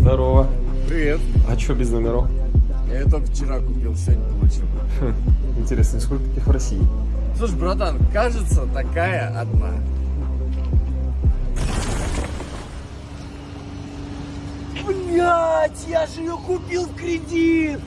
Здорово. Привет. А что без номеров? Я это вчера купил, сегодня получил. Хм, интересно, сколько таких в России? Слушай, братан, кажется, такая одна. Блять, я же ее купил в кредит!